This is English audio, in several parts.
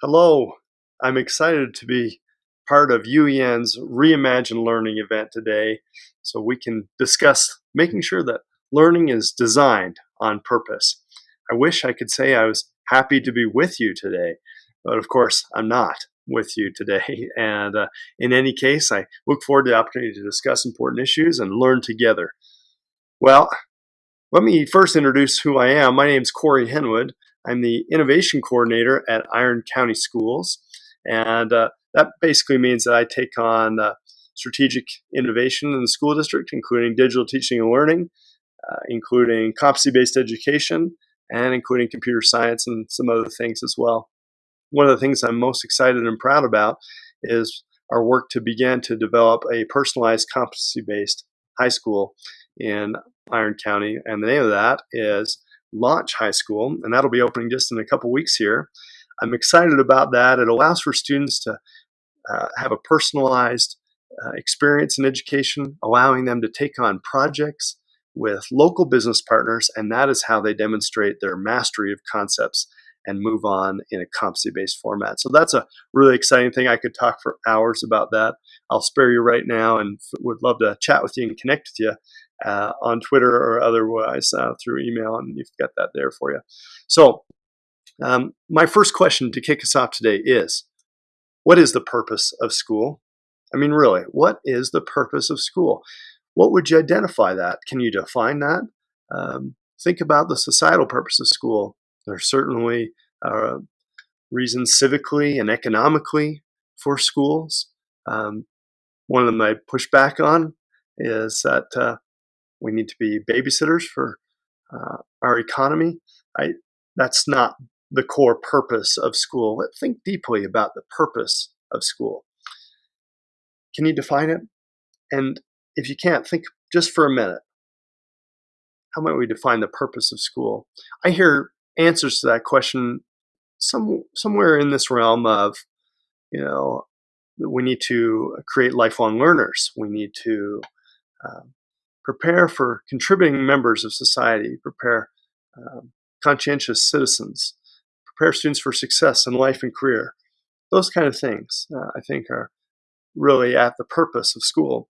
Hello, I'm excited to be part of UEN's Reimagine Learning event today so we can discuss making sure that learning is designed on purpose. I wish I could say I was happy to be with you today, but of course I'm not with you today. And uh, in any case, I look forward to the opportunity to discuss important issues and learn together. Well, let me first introduce who I am. My name is Corey Henwood. I'm the innovation coordinator at Iron County Schools. And uh, that basically means that I take on uh, strategic innovation in the school district, including digital teaching and learning, uh, including competency based education, and including computer science and some other things as well. One of the things I'm most excited and proud about is our work to begin to develop a personalized competency based high school in Iron County. And the name of that is Launch High School, and that'll be opening just in a couple weeks here. I'm excited about that. It allows for students to uh, have a personalized uh, experience in education, allowing them to take on projects with local business partners, and that is how they demonstrate their mastery of concepts and move on in a competency based format. So that's a really exciting thing. I could talk for hours about that. I'll spare you right now and would love to chat with you and connect with you uh, on Twitter or otherwise uh, through email, and you've got that there for you. So, um, my first question to kick us off today is What is the purpose of school? I mean, really, what is the purpose of school? What would you identify that? Can you define that? Um, think about the societal purpose of school. There's certainly uh, reasons civically and economically for schools. Um, one of them I push back on is that uh, we need to be babysitters for uh, our economy. I, that's not the core purpose of school. Think deeply about the purpose of school. Can you define it? And if you can't, think just for a minute. How might we define the purpose of school? I hear answers to that question some somewhere in this realm of, you know, we need to create lifelong learners. We need to um, prepare for contributing members of society, prepare um, conscientious citizens, prepare students for success in life and career. Those kind of things, uh, I think, are really at the purpose of school.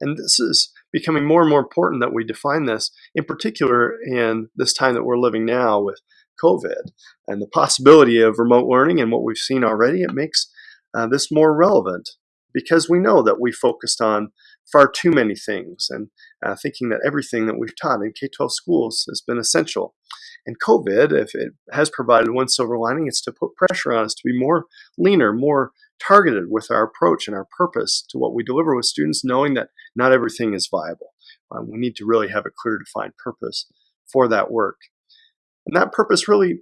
And this is becoming more and more important that we define this, in particular in this time that we're living now with COVID and the possibility of remote learning and what we've seen already. It makes uh, this more relevant because we know that we focused on far too many things and uh, thinking that everything that we've taught in K 12 schools has been essential. And COVID, if it has provided one silver lining, it's to put pressure on us to be more leaner, more targeted with our approach and our purpose to what we deliver with students, knowing that not everything is viable. Um, we need to really have a clear defined purpose for that work. And that purpose really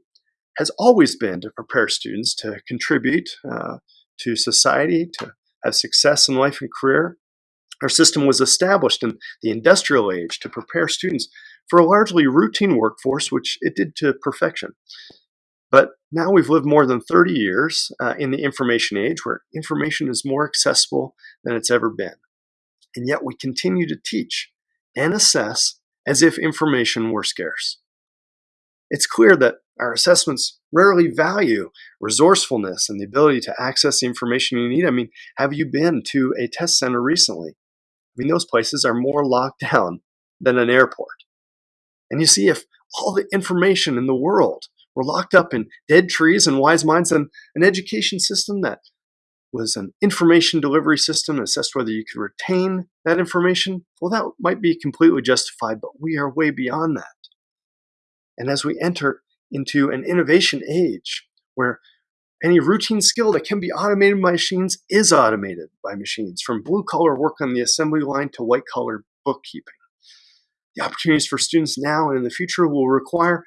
has always been to prepare students to contribute uh, to society, to have success in life and career, our system was established in the industrial age to prepare students for a largely routine workforce, which it did to perfection. But now we've lived more than 30 years uh, in the information age where information is more accessible than it's ever been. And yet we continue to teach and assess as if information were scarce. It's clear that our assessments rarely value resourcefulness and the ability to access the information you need. I mean, have you been to a test center recently? I mean, those places are more locked down than an airport. And you see, if all the information in the world were locked up in dead trees and wise minds, and an education system that was an information delivery system assessed whether you could retain that information, well, that might be completely justified, but we are way beyond that. And as we enter into an innovation age where any routine skill that can be automated by machines is automated by machines, from blue collar work on the assembly line to white collar bookkeeping. The opportunities for students now and in the future will require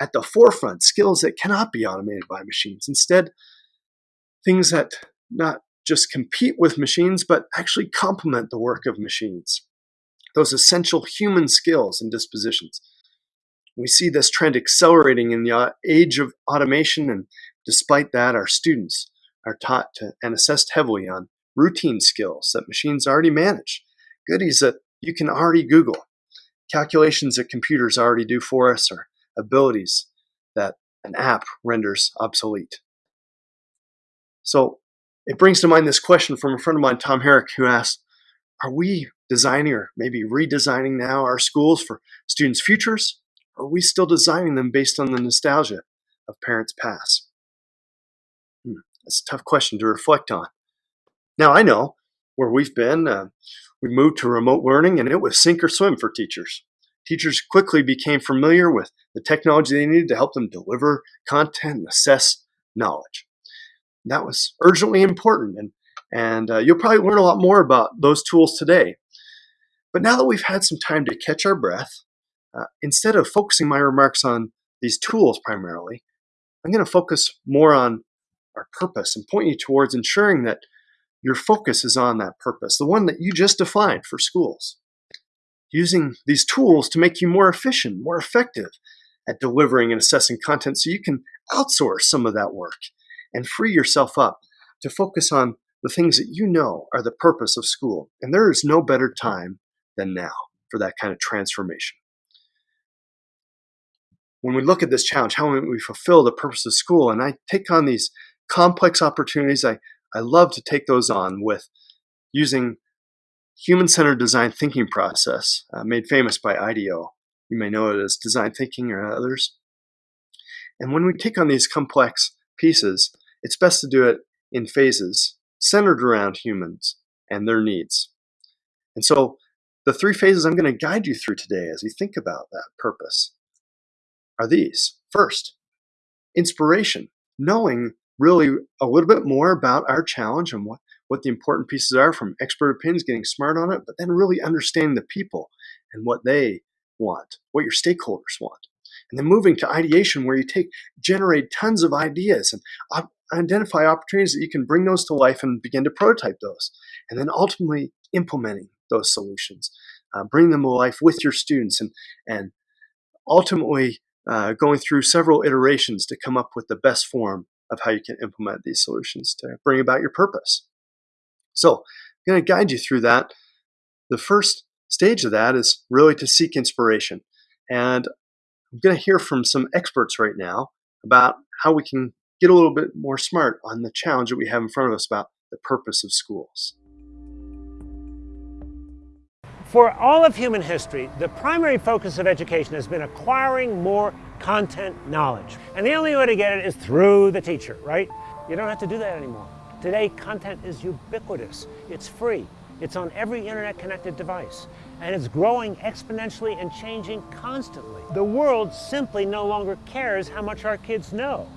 at the forefront skills that cannot be automated by machines. Instead, things that not just compete with machines, but actually complement the work of machines. Those essential human skills and dispositions. We see this trend accelerating in the uh, age of automation and Despite that, our students are taught to and assessed heavily on routine skills that machines already manage, goodies that you can already Google, calculations that computers already do for us, or abilities that an app renders obsolete. So it brings to mind this question from a friend of mine, Tom Herrick, who asked, are we designing or maybe redesigning now our schools for students' futures? Or are we still designing them based on the nostalgia of parents' past? That's a tough question to reflect on. Now, I know where we've been. Uh, we moved to remote learning, and it was sink or swim for teachers. Teachers quickly became familiar with the technology they needed to help them deliver content and assess knowledge. That was urgently important, and, and uh, you'll probably learn a lot more about those tools today. But now that we've had some time to catch our breath, uh, instead of focusing my remarks on these tools primarily, I'm going to focus more on our purpose and point you towards ensuring that your focus is on that purpose, the one that you just defined for schools. Using these tools to make you more efficient, more effective at delivering and assessing content so you can outsource some of that work and free yourself up to focus on the things that you know are the purpose of school. And there is no better time than now for that kind of transformation. When we look at this challenge, how we fulfill the purpose of school, and I take on these complex opportunities, I, I love to take those on with using human-centered design thinking process uh, made famous by IDEO. You may know it as design thinking or others. And when we take on these complex pieces, it's best to do it in phases centered around humans and their needs. And so the three phases I'm going to guide you through today as we think about that purpose are these. First, inspiration, knowing really a little bit more about our challenge and what, what the important pieces are from expert opinions, getting smart on it, but then really understanding the people and what they want, what your stakeholders want. And then moving to ideation where you take, generate tons of ideas and op identify opportunities that you can bring those to life and begin to prototype those. And then ultimately implementing those solutions, uh, bring them to life with your students and, and ultimately uh, going through several iterations to come up with the best form of how you can implement these solutions to bring about your purpose. So I'm going to guide you through that. The first stage of that is really to seek inspiration. And I'm going to hear from some experts right now about how we can get a little bit more smart on the challenge that we have in front of us about the purpose of schools. For all of human history, the primary focus of education has been acquiring more content knowledge. And the only way to get it is through the teacher, right? You don't have to do that anymore. Today, content is ubiquitous. It's free. It's on every internet connected device. And it's growing exponentially and changing constantly. The world simply no longer cares how much our kids know.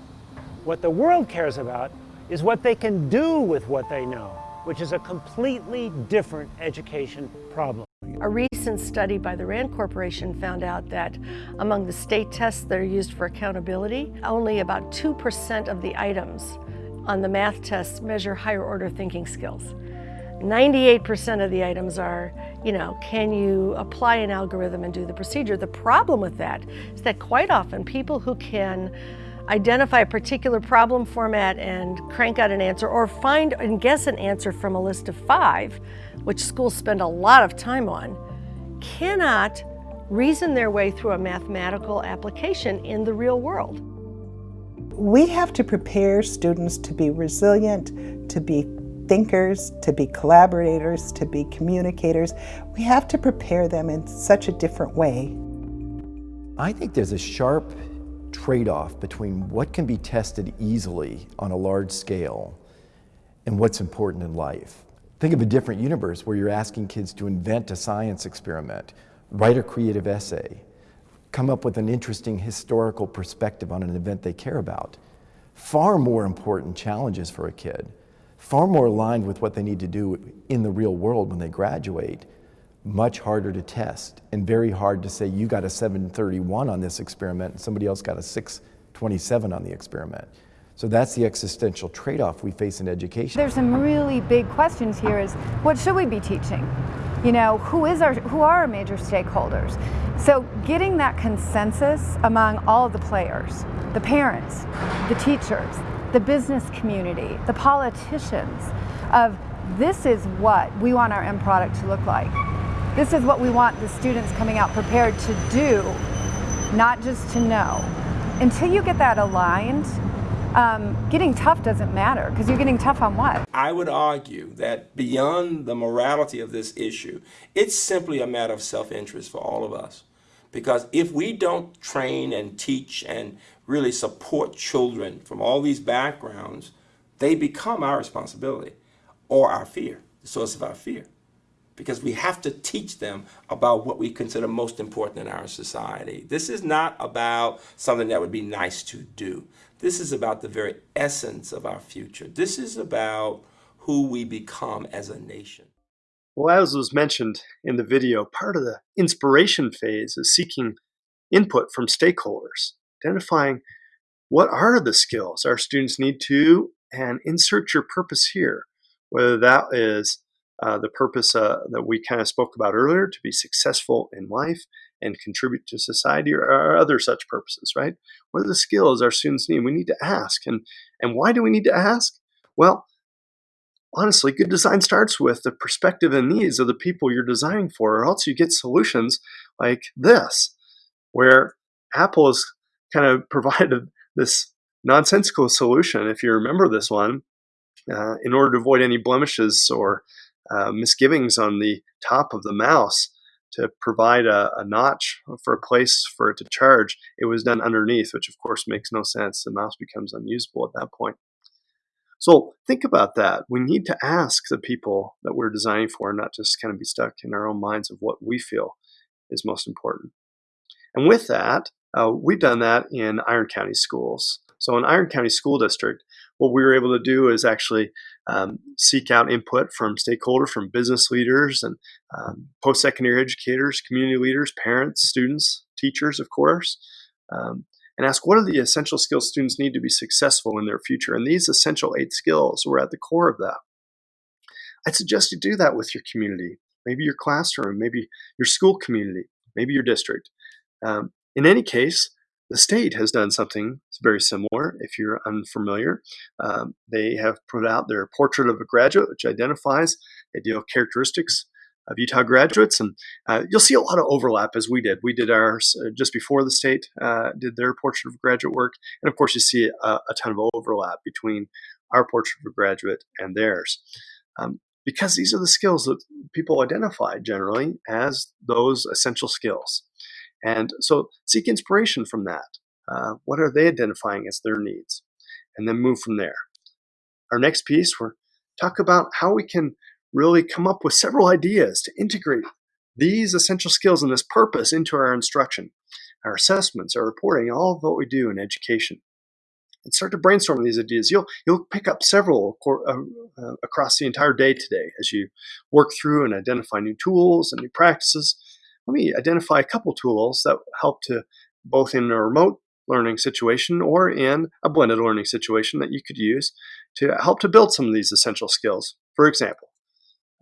What the world cares about is what they can do with what they know, which is a completely different education problem. A recent study by the RAND Corporation found out that among the state tests that are used for accountability, only about 2% of the items on the math tests measure higher order thinking skills. 98% of the items are, you know, can you apply an algorithm and do the procedure? The problem with that is that quite often people who can identify a particular problem format and crank out an answer or find and guess an answer from a list of five, which schools spend a lot of time on, cannot reason their way through a mathematical application in the real world. We have to prepare students to be resilient, to be thinkers, to be collaborators, to be communicators. We have to prepare them in such a different way. I think there's a sharp trade-off between what can be tested easily on a large scale and what's important in life. Think of a different universe where you're asking kids to invent a science experiment, write a creative essay, come up with an interesting historical perspective on an event they care about. Far more important challenges for a kid, far more aligned with what they need to do in the real world when they graduate much harder to test and very hard to say you got a 731 on this experiment and somebody else got a 627 on the experiment. So that's the existential trade-off we face in education. There's some really big questions here is what should we be teaching? You know, who is our who are our major stakeholders? So getting that consensus among all the players, the parents, the teachers, the business community, the politicians of this is what we want our end product to look like. This is what we want the students coming out prepared to do, not just to know. Until you get that aligned, um, getting tough doesn't matter because you're getting tough on what? I would argue that beyond the morality of this issue, it's simply a matter of self-interest for all of us. Because if we don't train and teach and really support children from all these backgrounds, they become our responsibility or our fear, the source of our fear. Because we have to teach them about what we consider most important in our society. This is not about something that would be nice to do. This is about the very essence of our future. This is about who we become as a nation. Well, as was mentioned in the video, part of the inspiration phase is seeking input from stakeholders, identifying what are the skills our students need to, and insert your purpose here, whether that is uh, the purpose uh, that we kind of spoke about earlier to be successful in life and contribute to society or, or, other such purposes, right? What are the skills our students need? We need to ask. And, and why do we need to ask? Well, honestly, good design starts with the perspective and needs of the people you're designing for, or else you get solutions like this, where Apple has kind of provided this nonsensical solution, if you remember this one, uh, in order to avoid any blemishes or uh, misgivings on the top of the mouse to provide a, a, notch for a place for it to charge, it was done underneath, which of course makes no sense. The mouse becomes unusable at that point. So think about that. We need to ask the people that we're designing for, not just kind of be stuck in our own minds of what we feel is most important. And with that, uh, we've done that in Iron County schools. So in Iron County School District, what we were able to do is actually um, seek out input from stakeholders, from business leaders and um, post-secondary educators, community leaders, parents, students, teachers, of course, um, and ask what are the essential skills students need to be successful in their future. And these essential eight skills were at the core of that. I'd suggest you do that with your community, maybe your classroom, maybe your school community, maybe your district. Um, in any case, the state has done something very similar. If you're unfamiliar, um, they have put out their portrait of a graduate, which identifies ideal characteristics of Utah graduates, and uh, you'll see a lot of overlap as we did. We did ours uh, just before the state uh, did their portrait of graduate work, and of course, you see a, a, ton of overlap between our portrait of a graduate and theirs. Um, because these are the skills that people identify generally as those essential skills. And so seek inspiration from that. Uh, what are they identifying as their needs? And then move from there. Our next piece, we're talk about how we can really come up with several ideas to integrate these essential skills and this purpose into our instruction, our assessments, our reporting, all of what we do in education. And start to brainstorm these ideas. You'll you'll pick up several uh, uh, across the entire day today as you work through and identify new tools and new practices let me identify a couple tools that help to both in a remote learning situation or in a blended learning situation that you could use to help to build some of these essential skills. For example,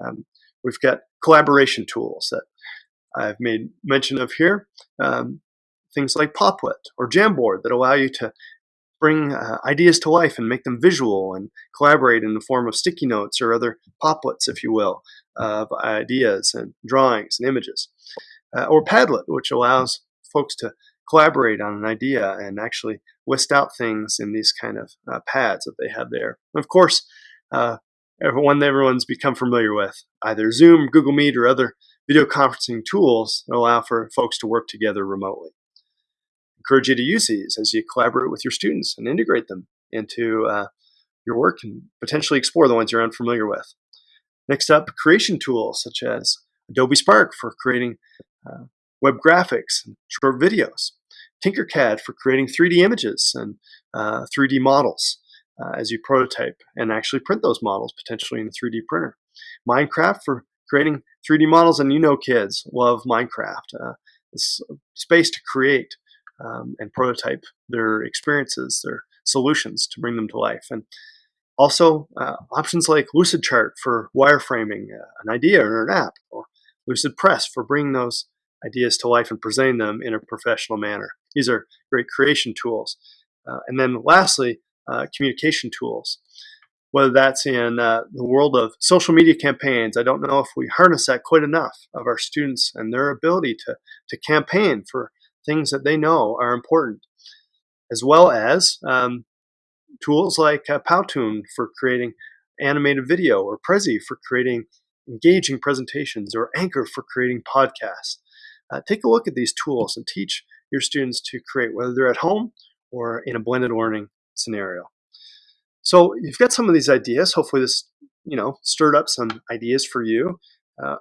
um, we've got collaboration tools that I've made mention of here. Um, things like Popplet or Jamboard that allow you to bring uh, ideas to life and make them visual and collaborate in the form of sticky notes or other popplets, if you will, of ideas and drawings and images uh, or Padlet, which allows folks to collaborate on an idea and actually list out things in these kind of uh, pads that they have there. of course, uh, one that everyone's become familiar with, either Zoom, Google Meet, or other video conferencing tools that allow for folks to work together remotely. Encourage you to use these as you collaborate with your students and integrate them into uh, your work and potentially explore the ones you're unfamiliar with. Next up, creation tools such as Adobe Spark for creating uh, web graphics, and short videos, Tinkercad for creating 3D images and uh, 3D models uh, as you prototype and actually print those models potentially in a 3D printer. Minecraft for creating 3D models, and you know kids love Minecraft. Uh, it's space to create um, and prototype their experiences, their solutions to bring them to life. And also uh, options like Lucidchart for wireframing uh, an idea or an app, or Lucidpress for bringing those ideas to life and presenting them in a professional manner. These are great creation tools. Uh, and then lastly, uh, communication tools. Whether that's in uh, the world of social media campaigns, I don't know if we harness that quite enough of our students and their ability to, to campaign for things that they know are important, as well as um, tools like uh, Powtoon for creating animated video, or Prezi for creating engaging presentations, or Anchor for creating podcasts. Uh, take a look at these tools and teach your students to create, whether they're at home or in a blended learning scenario. So you've got some of these ideas. Hopefully, this you know stirred up some ideas for you. Uh,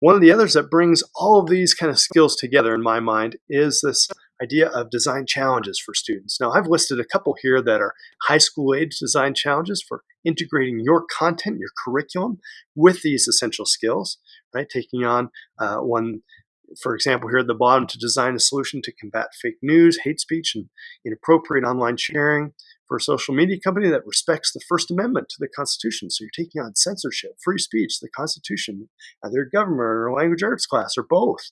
one of the others that brings all of these kind of skills together in my mind is this idea of design challenges for students. Now, I've listed a couple here that are high school age design challenges for integrating your content, your curriculum with these essential skills, right? Taking on uh, one, for example, here at the bottom to design a solution to combat fake news, hate speech, and inappropriate online sharing for a social media company that respects the First Amendment to the Constitution. So you're taking on censorship, free speech, the Constitution, either government or language arts class or both.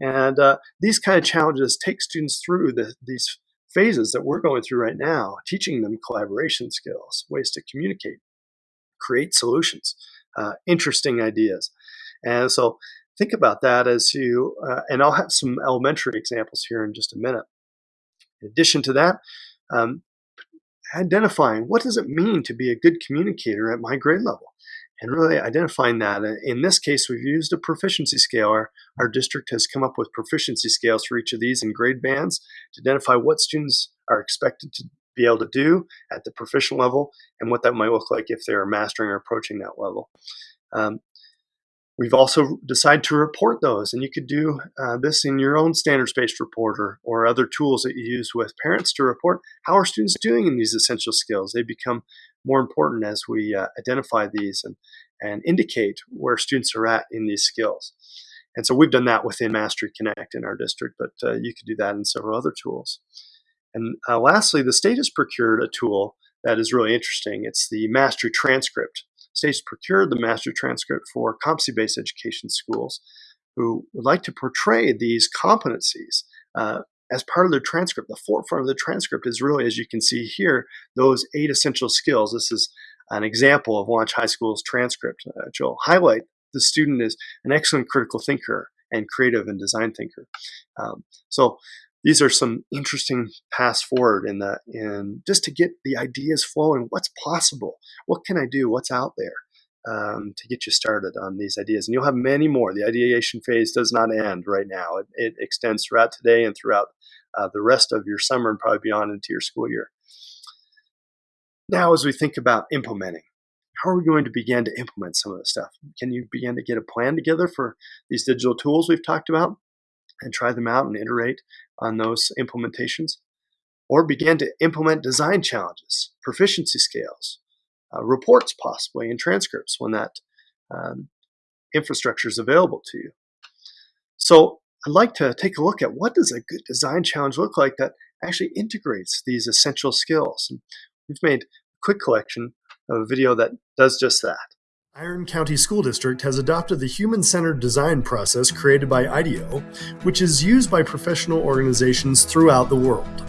And uh, these kind of challenges take students through the, these phases that we're going through right now, teaching them collaboration skills, ways to communicate, create solutions, uh, interesting ideas. And so think about that as you, uh, and I'll have some elementary examples here in just a minute. In addition to that, um, identifying what does it mean to be a good communicator at my grade level and really identifying that. In this case, we've used a proficiency scale. Our, our district has come up with proficiency scales for each of these in grade bands to identify what students are expected to be able to do at the proficient level and what that might look like if they're mastering or approaching that level. Um, We've also decided to report those, and you could do uh, this in your own standards-based reporter or other tools that you use with parents to report how are students doing in these essential skills. They become more important as we uh, identify these and, and indicate where students are at in these skills. And so we've done that within Mastery Connect in our district, but uh, you could do that in several other tools. And uh, lastly, the state has procured a tool that is really interesting. It's the Mastery Transcript states procured the mastery transcript for competency-based education schools who would like to portray these competencies uh, as part of the transcript. The forefront of the transcript is really, as you can see here, those eight essential skills. This is an example of Launch High School's transcript, uh, which will highlight the student is an excellent critical thinker and creative and design thinker. Um, so these are some interesting paths forward in that in just to get the ideas flowing what's possible what can i do what's out there um, to get you started on these ideas and you'll have many more. The ideation phase does not end right now. It, it extends throughout today and throughout uh, the rest of your summer and probably beyond into your school year. Now as we think about implementing how are we going to begin to implement some of this stuff? Can you begin to get a plan together for these digital tools we've talked about and try them out and iterate on those implementations, or begin to implement design challenges, proficiency scales, uh, reports possibly, and transcripts when that um, infrastructure is available to you. So I'd like to take a look at what does a good design challenge look like that actually integrates these essential skills. And we've made a quick collection of a video that does just that. Iron County School District has adopted the human-centered design process created by IDEO, which is used by professional organizations throughout the world.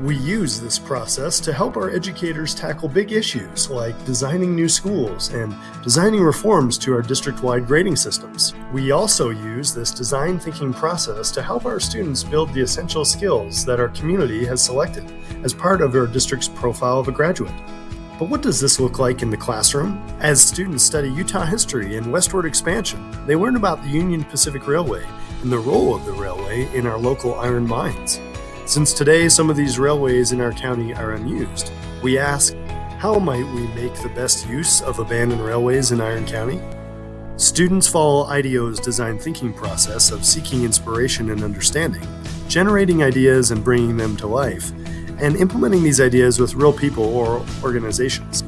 We use this process to help our educators tackle big issues like designing new schools and designing reforms to our district-wide grading systems. We also use this design thinking process to help our students build the essential skills that our community has selected as part of our district's profile of a graduate. But what does this look like in the classroom? As students study Utah history and westward expansion, they learn about the Union Pacific Railway and the role of the railway in our local iron mines. Since today some of these railways in our county are unused, we ask, how might we make the best use of abandoned railways in Iron County? Students follow IDEO's design thinking process of seeking inspiration and understanding, generating ideas and bringing them to life, and implementing these ideas with real people or organizations.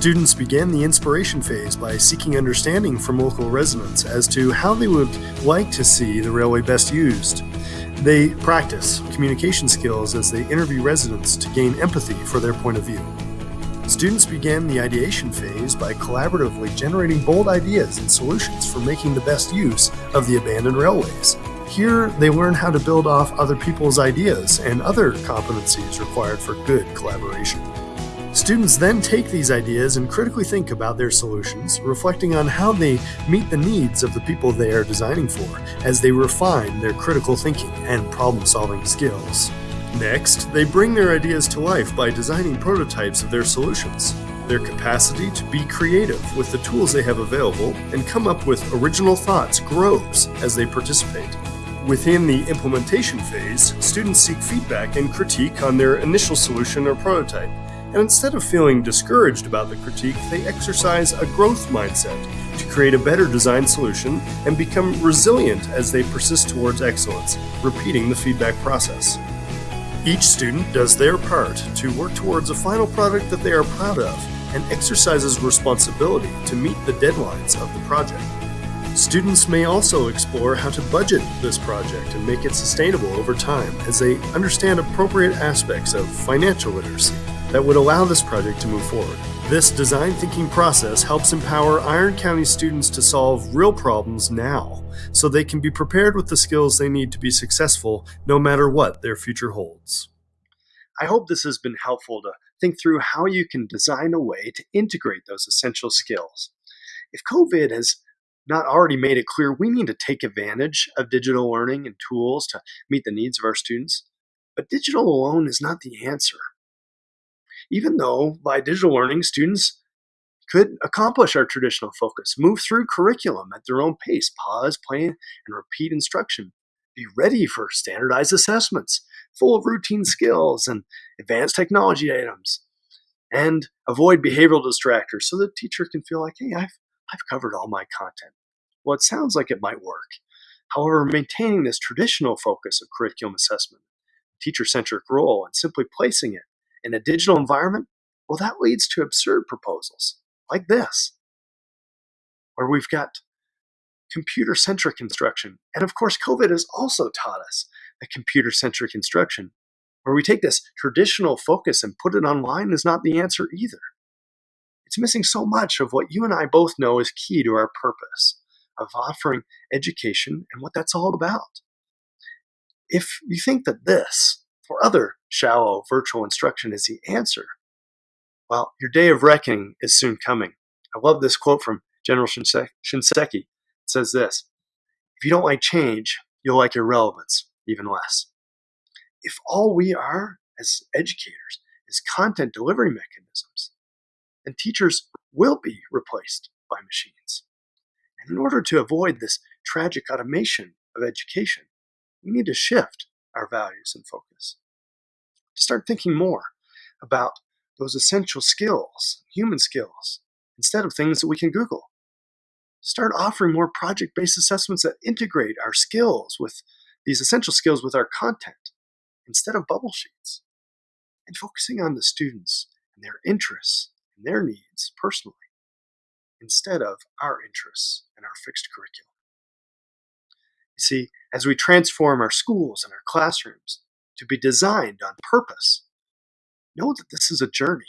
Students began the inspiration phase by seeking understanding from local residents as to how they would like to see the railway best used. They practice communication skills as they interview residents to gain empathy for their point of view. Students began the ideation phase by collaboratively generating bold ideas and solutions for making the best use of the abandoned railways. Here, they learn how to build off other people's ideas and other competencies required for good collaboration. Students then take these ideas and critically think about their solutions, reflecting on how they meet the needs of the people they are designing for as they refine their critical thinking and problem-solving skills. Next, they bring their ideas to life by designing prototypes of their solutions. Their capacity to be creative with the tools they have available and come up with original thoughts grows as they participate. Within the implementation phase, students seek feedback and critique on their initial solution or prototype. And instead of feeling discouraged about the critique, they exercise a growth mindset to create a better design solution and become resilient as they persist towards excellence, repeating the feedback process. Each student does their part to work towards a final product that they are proud of and exercises responsibility to meet the deadlines of the project. Students may also explore how to budget this project and make it sustainable over time as they understand appropriate aspects of financial literacy that would allow this project to move forward. This design thinking process helps empower Iron County students to solve real problems now so they can be prepared with the skills they need to be successful no matter what their future holds. I hope this has been helpful to think through how you can design a way to integrate those essential skills. If COVID has not already made it clear we need to take advantage of digital learning and tools to meet the needs of our students. But digital alone is not the answer. Even though by digital learning, students could accomplish our traditional focus, move through curriculum at their own pace, pause, play, and repeat instruction, be ready for standardized assessments full of routine skills and advanced technology items, and avoid behavioral distractors so the teacher can feel like, hey, I've, I've covered all my content. Well, it sounds like it might work. However, maintaining this traditional focus of curriculum assessment, teacher centric role, and simply placing it in a digital environment, well, that leads to absurd proposals like this, where we've got computer centric instruction. And of course, COVID has also taught us that computer centric instruction, where we take this traditional focus and put it online, is not the answer either. It's missing so much of what you and I both know is key to our purpose of offering education and what that's all about. If you think that this or other shallow virtual instruction is the answer, well, your day of reckoning is soon coming. I love this quote from General Shinseki. It says this If you don't like change, you'll like irrelevance even less. If all we are as educators is content delivery mechanisms, then teachers will be replaced by machines. And in order to avoid this tragic automation of education, we need to shift our values and focus. To start thinking more about those essential skills, human skills, instead of things that we can Google. Start offering more project based assessments that integrate our skills with these essential skills with our content instead of bubble sheets. And focusing on the students and their interests and their needs personally instead of our interests and our fixed curriculum. You see, as we transform our schools and our classrooms to be designed on purpose, know that this is a journey.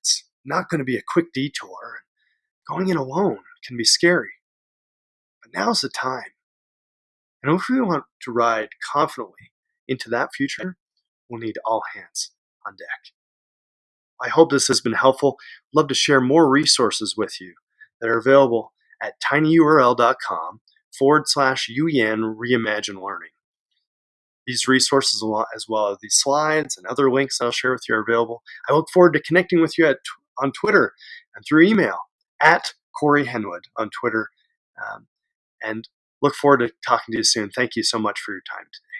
It's not going to be a quick detour. Going in alone can be scary. But now's the time. And if we want to ride confidently into that future, we'll need all hands on deck. I hope this has been helpful. Love to share more resources with you that are available at tinyurl.com forward slash UEN Reimagine Learning. These resources, as well as these slides and other links I'll share with you, are available. I look forward to connecting with you at, on Twitter and through email at Corey Henwood on Twitter. Um, and look forward to talking to you soon. Thank you so much for your time today.